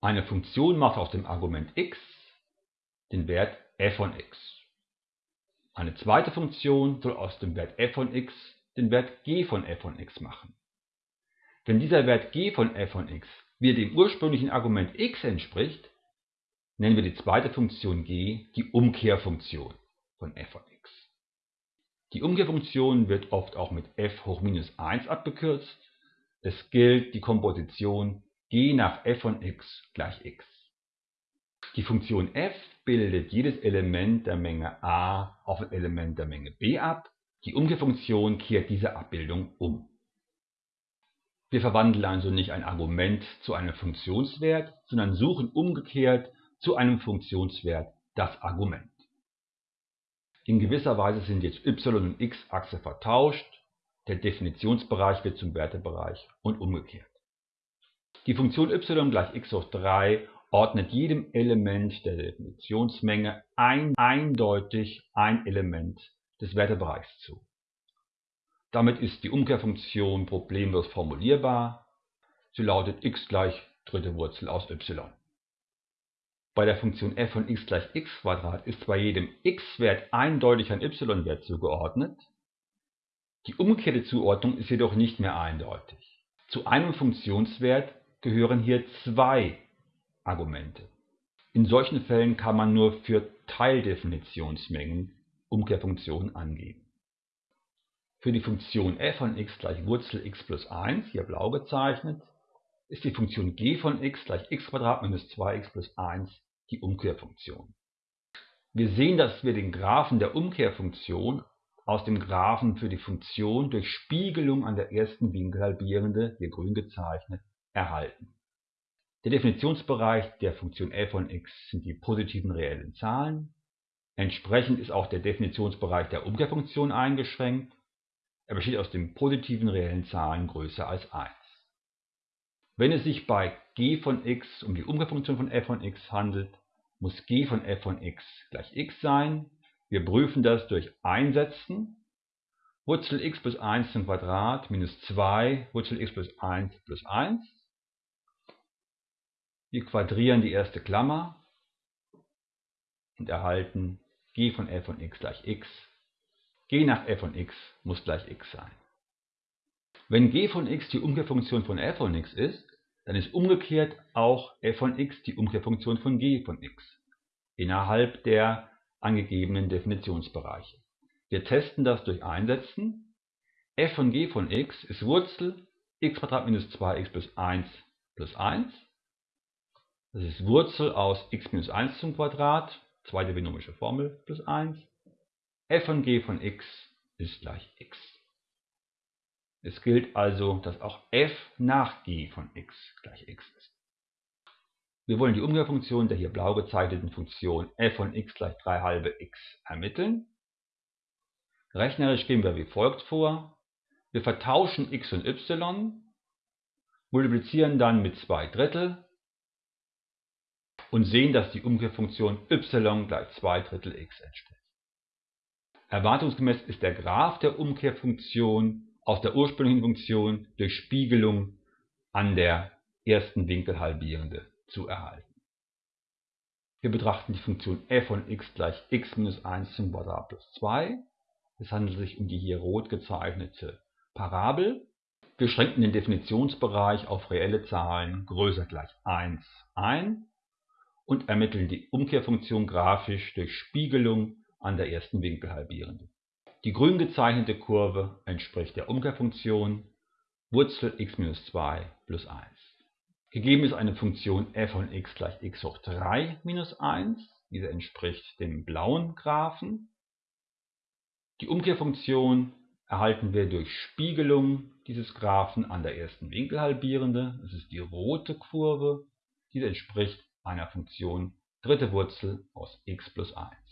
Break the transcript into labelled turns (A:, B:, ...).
A: Eine Funktion macht aus dem Argument x den Wert f von x. Eine zweite Funktion soll aus dem Wert f von x den Wert g von f von x machen. Wenn dieser Wert g von f von x wieder dem ursprünglichen Argument x entspricht, nennen wir die zweite Funktion g die Umkehrfunktion von f von x. Die Umkehrfunktion wird oft auch mit f hoch minus 1 abgekürzt. Es gilt die Komposition g nach f von x gleich x. Die Funktion f bildet jedes Element der Menge a auf ein Element der Menge b ab. Die Umkehrfunktion kehrt diese Abbildung um. Wir verwandeln also nicht ein Argument zu einem Funktionswert, sondern suchen umgekehrt zu einem Funktionswert das Argument. In gewisser Weise sind jetzt y- und x-Achse vertauscht, der Definitionsbereich wird zum Wertebereich und umgekehrt. Die Funktion y gleich x hoch 3 ordnet jedem Element der Definitionsmenge ein, eindeutig ein Element des Wertebereichs zu. Damit ist die Umkehrfunktion problemlos formulierbar. Sie lautet x gleich dritte Wurzel aus y. Bei der Funktion f von x gleich x ist zwar jedem x-Wert eindeutig ein y-Wert zugeordnet, die umgekehrte Zuordnung ist jedoch nicht mehr eindeutig. Zu einem Funktionswert gehören hier zwei Argumente. In solchen Fällen kann man nur für Teildefinitionsmengen Umkehrfunktionen angeben. Für die Funktion f von x gleich Wurzel x plus 1, hier blau gezeichnet, ist die Funktion g von x gleich x minus 2x plus 1 die Umkehrfunktion. Wir sehen, dass wir den Graphen der Umkehrfunktion aus dem Graphen für die Funktion durch Spiegelung an der ersten Winkelhalbierende, hier grün gezeichnet, erhalten. Der Definitionsbereich der Funktion f von x sind die positiven reellen Zahlen. Entsprechend ist auch der Definitionsbereich der Umkehrfunktion eingeschränkt. Er besteht aus den positiven reellen Zahlen größer als 1. Wenn es sich bei g von x um die Umkehrfunktion von f von x handelt, muss g von f von x gleich x sein. Wir prüfen das durch Einsetzen. Wurzel x plus 1 zum Quadrat minus 2 Wurzel x plus 1 plus 1. Wir quadrieren die erste Klammer und erhalten g von f von x gleich x. g nach f von x muss gleich x sein. Wenn g von x die Umkehrfunktion von f von x ist, dann ist umgekehrt auch f von x die Umkehrfunktion von g von x innerhalb der angegebenen Definitionsbereiche. Wir testen das durch Einsetzen. f von g von x ist Wurzel x minus 2x plus 1 plus 1. Das ist Wurzel aus x minus 1 zum Quadrat, zweite binomische Formel, plus 1. f von g von x ist gleich x. Es gilt also, dass auch f nach g von x gleich x ist. Wir wollen die Umkehrfunktion der hier blau gezeichneten Funktion f von x gleich 3 halbe x ermitteln. Rechnerisch gehen wir wie folgt vor. Wir vertauschen x und y, multiplizieren dann mit 2 Drittel und sehen, dass die Umkehrfunktion y gleich 2 Drittel x entspricht. Erwartungsgemäß ist der Graph der Umkehrfunktion aus der ursprünglichen Funktion durch Spiegelung an der ersten Winkelhalbierende zu erhalten. Wir betrachten die Funktion f von x gleich x minus 1 zum Quadrat plus 2. Es handelt sich um die hier rot gezeichnete Parabel. Wir schränken den Definitionsbereich auf reelle Zahlen größer gleich 1 ein und ermitteln die Umkehrfunktion grafisch durch Spiegelung an der ersten Winkelhalbierende. Die grün gezeichnete Kurve entspricht der Umkehrfunktion Wurzel x minus 2 plus 1. Gegeben ist eine Funktion f von x gleich x hoch 3 minus 1. Diese entspricht dem blauen Graphen. Die Umkehrfunktion erhalten wir durch Spiegelung dieses Graphen an der ersten Winkelhalbierende. Das ist die rote Kurve. Diese entspricht einer Funktion dritte Wurzel aus x plus 1.